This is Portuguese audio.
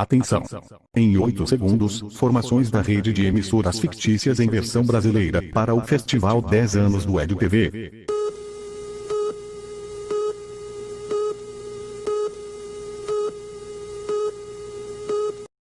Atenção! Em 8 segundos, formações da rede de emissoras fictícias em versão brasileira para o Festival 10 anos do Edu TV.